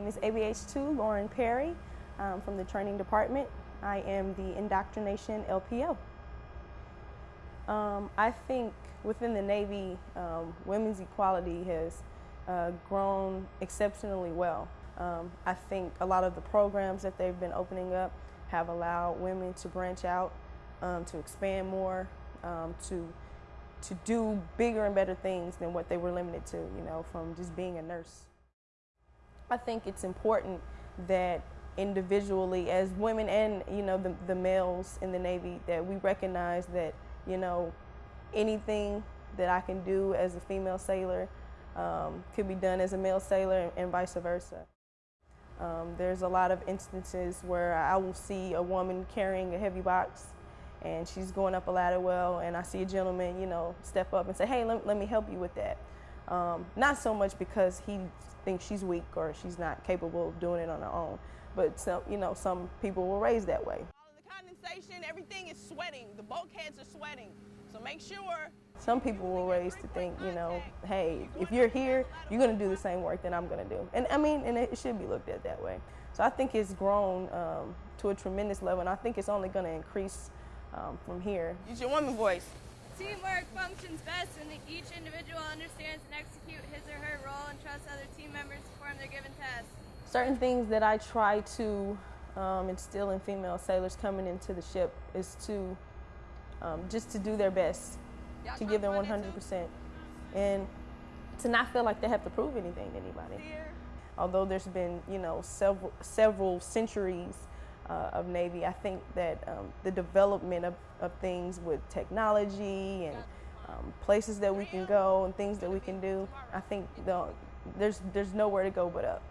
name is ABH2 Lauren Perry um, from the training department. I am the indoctrination LPO. Um, I think within the Navy, um, women's equality has uh, grown exceptionally well. Um, I think a lot of the programs that they've been opening up have allowed women to branch out, um, to expand more, um, to to do bigger and better things than what they were limited to, you know, from just being a nurse. I think it's important that individually as women and you know the, the males in the Navy that we recognize that you know anything that I can do as a female sailor um, could be done as a male sailor and vice versa. Um, there's a lot of instances where I will see a woman carrying a heavy box and she's going up a ladder well and I see a gentleman, you know, step up and say, hey, let, let me help you with that. Um, not so much because he thinks she's weak or she's not capable of doing it on her own, but some, you know, some people were raised that way. The condensation, everything is sweating. The bulkheads are sweating. So make sure. Some people were raised to think, you know, hey, if you're here, you're going to do the same work that I'm going to do. And I mean, and it should be looked at that way. So I think it's grown um, to a tremendous level, and I think it's only going to increase um, from here. Use your woman voice. Teamwork functions best when each individual understands and executes his or her role and trusts other team members to perform their given tasks. Certain things that I try to um, instill in female sailors coming into the ship is to um, just to do their best, to give them 100%, and to not feel like they have to prove anything to anybody. Although there's been, you know, several several centuries uh, of Navy, I think that um, the development of, of things with technology and um, places that we can go and things that we can do, I think the, there's there's nowhere to go but up.